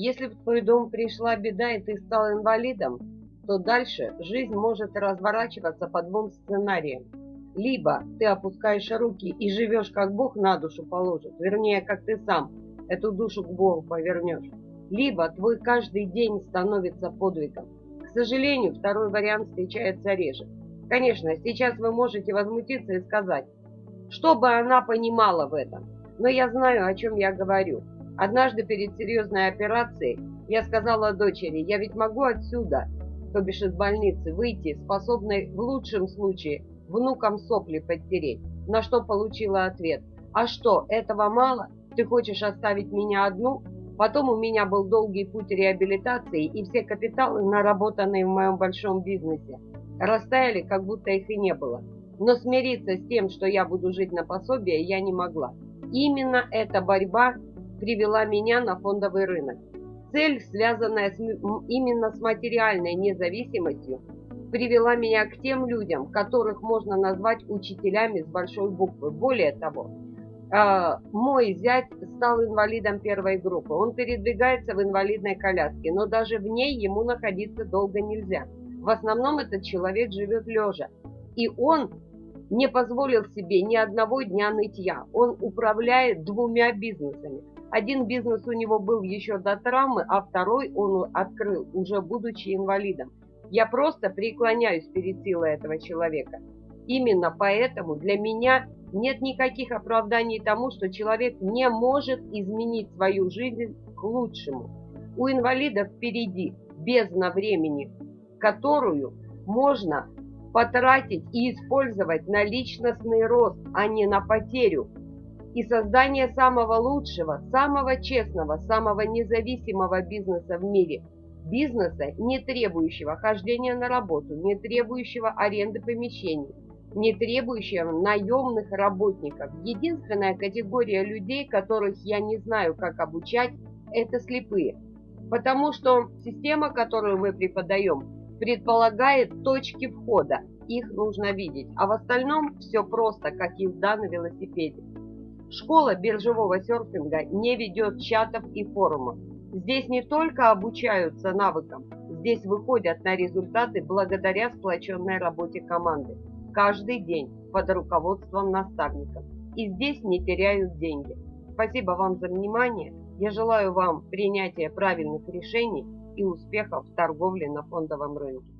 Если в твой дом пришла беда и ты стал инвалидом, то дальше жизнь может разворачиваться по двум сценариям. Либо ты опускаешь руки и живешь, как Бог на душу положит, вернее, как ты сам эту душу к Богу повернешь. Либо твой каждый день становится подвигом. К сожалению, второй вариант встречается реже. Конечно, сейчас вы можете возмутиться и сказать, что бы она понимала в этом. Но я знаю, о чем я говорю. Однажды перед серьезной операцией я сказала дочери, я ведь могу отсюда, то бишь из больницы, выйти, способной в лучшем случае внукам сопли подтереть. На что получила ответ. А что, этого мало? Ты хочешь оставить меня одну? Потом у меня был долгий путь реабилитации, и все капиталы, наработанные в моем большом бизнесе, растаяли, как будто их и не было. Но смириться с тем, что я буду жить на пособие, я не могла. Именно эта борьба привела меня на фондовый рынок. Цель, связанная с, именно с материальной независимостью, привела меня к тем людям, которых можно назвать учителями с большой буквы. Более того, а, мой зять стал инвалидом первой группы. Он передвигается в инвалидной коляске, но даже в ней ему находиться долго нельзя. В основном этот человек живет лежа. И он не позволил себе ни одного дня нытья. Он управляет двумя бизнесами. Один бизнес у него был еще до травмы, а второй он открыл, уже будучи инвалидом. Я просто преклоняюсь перед силой этого человека. Именно поэтому для меня нет никаких оправданий тому, что человек не может изменить свою жизнь к лучшему. У инвалидов впереди бездна времени, которую можно потратить и использовать на личностный рост, а не на потерю. И создание самого лучшего, самого честного, самого независимого бизнеса в мире. Бизнеса, не требующего хождения на работу, не требующего аренды помещений, не требующего наемных работников. Единственная категория людей, которых я не знаю, как обучать, это слепые. Потому что система, которую мы преподаем, предполагает точки входа. Их нужно видеть. А в остальном все просто, как езда на велосипеде. Школа биржевого серфинга не ведет чатов и форумов. Здесь не только обучаются навыкам, здесь выходят на результаты благодаря сплоченной работе команды каждый день под руководством наставников. И здесь не теряют деньги. Спасибо вам за внимание. Я желаю вам принятия правильных решений и успехов в торговле на фондовом рынке.